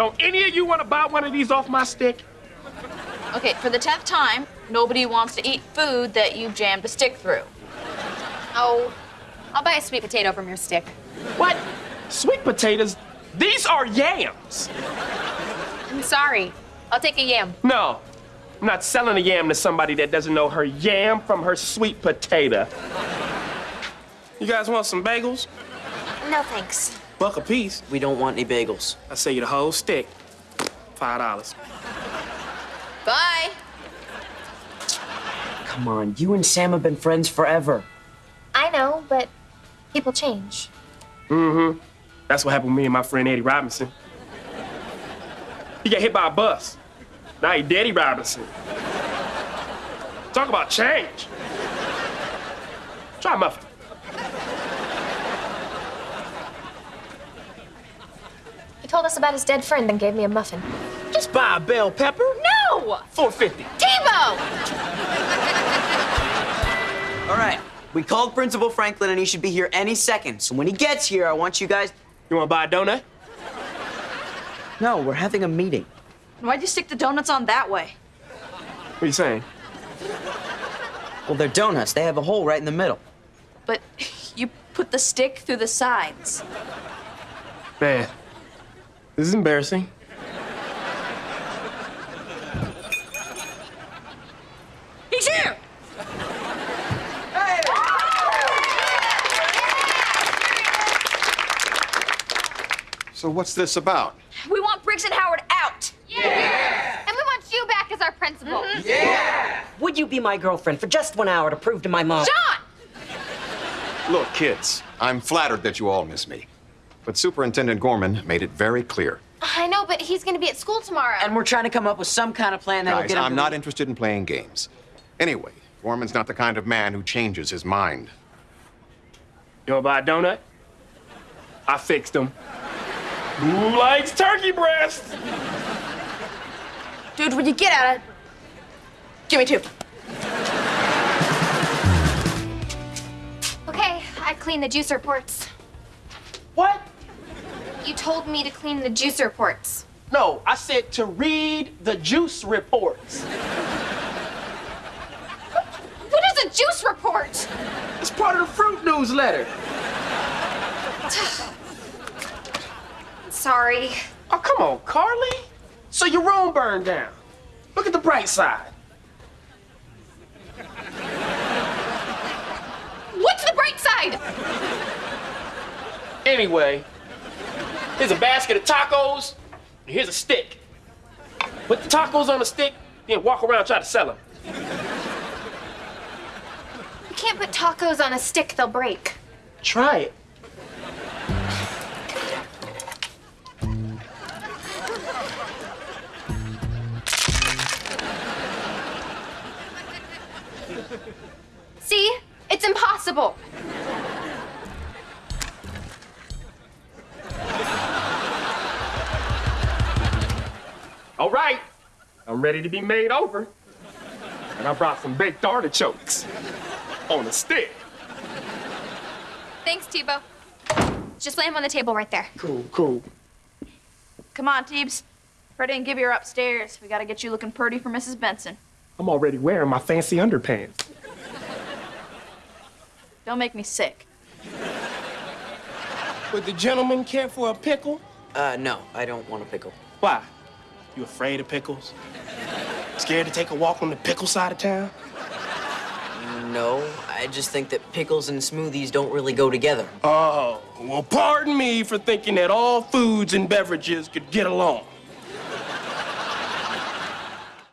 Don't any of you want to buy one of these off my stick? Okay, for the tenth time, nobody wants to eat food that you jammed a stick through. Oh, I'll buy a sweet potato from your stick. What? Sweet potatoes? These are yams. I'm sorry. I'll take a yam. No, I'm not selling a yam to somebody that doesn't know her yam from her sweet potato. You guys want some bagels? No, thanks. Buck a piece. We don't want any bagels. I sell you the whole stick. Five dollars. Bye. Come on, you and Sam have been friends forever. I know, but people change. Mm-hmm. That's what happened with me and my friend Eddie Robinson. He got hit by a bus. Now he Daddy Robinson. Talk about change. Try a muffin. Told us about his dead friend, then gave me a muffin. Just buy a bell pepper. No! 450. T-Bo! All right, we called Principal Franklin and he should be here any second. So when he gets here, I want you guys. You want to buy a donut? No, we're having a meeting. Why'd you stick the donuts on that way? What are you saying? Well, they're donuts. They have a hole right in the middle. But you put the stick through the sides. Man, this is embarrassing. He's here! So what's this about? We want Briggs and Howard out! Yeah. And we want you back as our principal. Mm-hmm. Yeah. Would you be my girlfriend for just one hour to prove to my mom? John! Look, kids, I'm flattered that you all miss me. But Superintendent Gorman made it very clear. I know, but he's gonna be at school tomorrow. And we're trying to come up with some kind of plan that'll Guys, get him. I'm to not leave. interested in playing games. Anyway, Gorman's not the kind of man who changes his mind. You want to buy a donut? I fixed them. Who likes turkey breast? Dude, when you get at it, give me two. Okay, I cleaned the juicer ports. What? You told me to clean the juicer ports. No, I said to read the juice reports. What is a juice report? It's part of the fruit newsletter. Sorry. Oh, come on, Carly. So your room burned down. Look at the bright side. What's the bright side? Anyway, here's a basket of tacos, and here's a stick. Put the tacos on a stick, then walk around and try to sell them. You can't put tacos on a stick, they'll break. Try it. See? It's impossible. All right, I'm ready to be made over. And I brought some baked artichokes on a stick. Thanks, T-Bo. Just lay them on the table right there. Cool, cool. Come on, Teebs. Freddie and Gibby are upstairs. We gotta get you looking pretty for Mrs. Benson. I'm already wearing my fancy underpants. Don't make me sick. Would the gentleman care for a pickle? Uh, no, I don't want a pickle. Why? You afraid of pickles? Scared to take a walk on the pickle side of town? No, I just think that pickles and smoothies don't really go together. Oh, well, pardon me for thinking that all foods and beverages could get along.